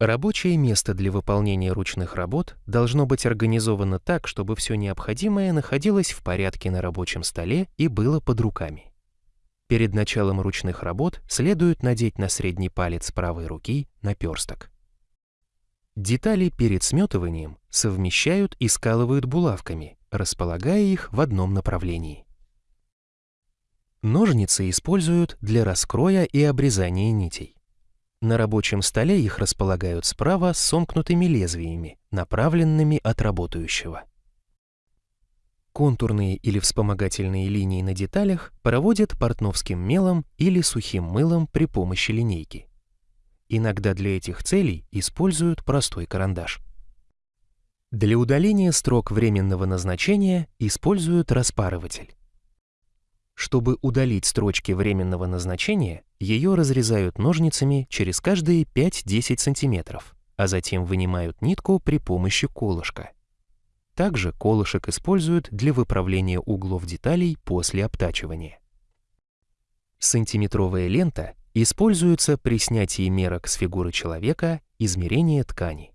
Рабочее место для выполнения ручных работ должно быть организовано так, чтобы все необходимое находилось в порядке на рабочем столе и было под руками. Перед началом ручных работ следует надеть на средний палец правой руки наперсток. Детали перед сметыванием совмещают и скалывают булавками, располагая их в одном направлении. Ножницы используют для раскроя и обрезания нитей. На рабочем столе их располагают справа с сомкнутыми лезвиями, направленными от работающего. Контурные или вспомогательные линии на деталях проводят портновским мелом или сухим мылом при помощи линейки. Иногда для этих целей используют простой карандаш. Для удаления строк временного назначения используют распарыватель. Чтобы удалить строчки временного назначения, ее разрезают ножницами через каждые 5-10 см, а затем вынимают нитку при помощи колышка. Также колышек используют для выправления углов деталей после обтачивания. Сантиметровая лента используется при снятии мерок с фигуры человека, измерения ткани.